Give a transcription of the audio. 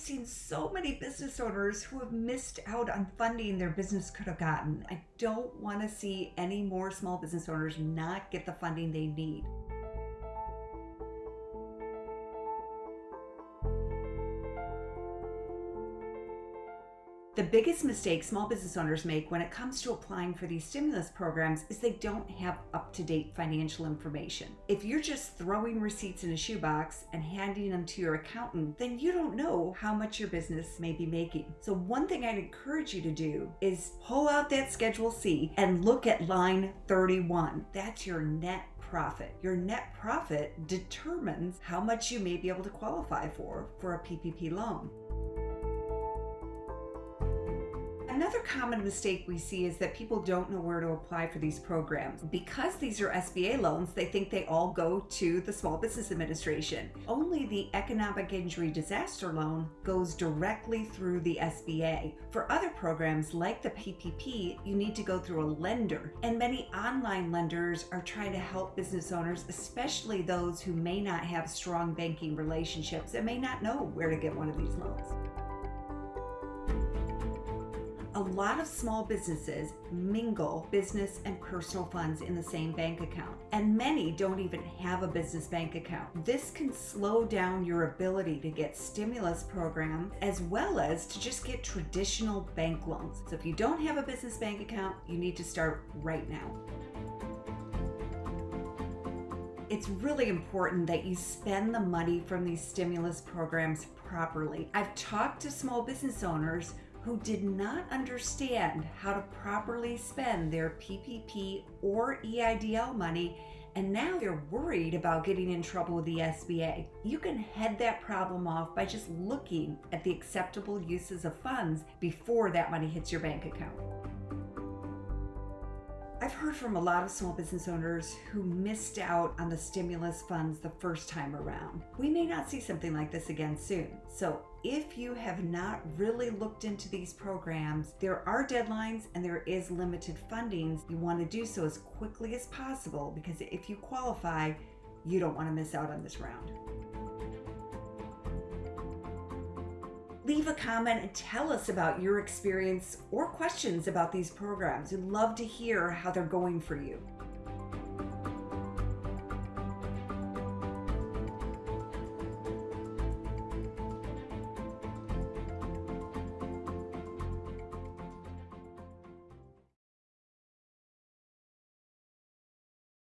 I've seen so many business owners who have missed out on funding their business could have gotten. I don't want to see any more small business owners not get the funding they need. The biggest mistake small business owners make when it comes to applying for these stimulus programs is they don't have up-to-date financial information. If you're just throwing receipts in a shoebox and handing them to your accountant, then you don't know how much your business may be making. So one thing I'd encourage you to do is pull out that Schedule C and look at line 31. That's your net profit. Your net profit determines how much you may be able to qualify for for a PPP loan. Another common mistake we see is that people don't know where to apply for these programs. Because these are SBA loans, they think they all go to the Small Business Administration. Only the Economic Injury Disaster Loan goes directly through the SBA. For other programs like the PPP, you need to go through a lender. And many online lenders are trying to help business owners, especially those who may not have strong banking relationships and may not know where to get one of these loans. A lot of small businesses mingle business and personal funds in the same bank account, and many don't even have a business bank account. This can slow down your ability to get stimulus programs as well as to just get traditional bank loans. So if you don't have a business bank account, you need to start right now it's really important that you spend the money from these stimulus programs properly. I've talked to small business owners who did not understand how to properly spend their PPP or EIDL money and now they're worried about getting in trouble with the SBA. You can head that problem off by just looking at the acceptable uses of funds before that money hits your bank account. I've heard from a lot of small business owners who missed out on the stimulus funds the first time around. We may not see something like this again soon. So if you have not really looked into these programs, there are deadlines and there is limited fundings. You want to do so as quickly as possible because if you qualify, you don't want to miss out on this round. Leave a comment and tell us about your experience or questions about these programs. We'd love to hear how they're going for you.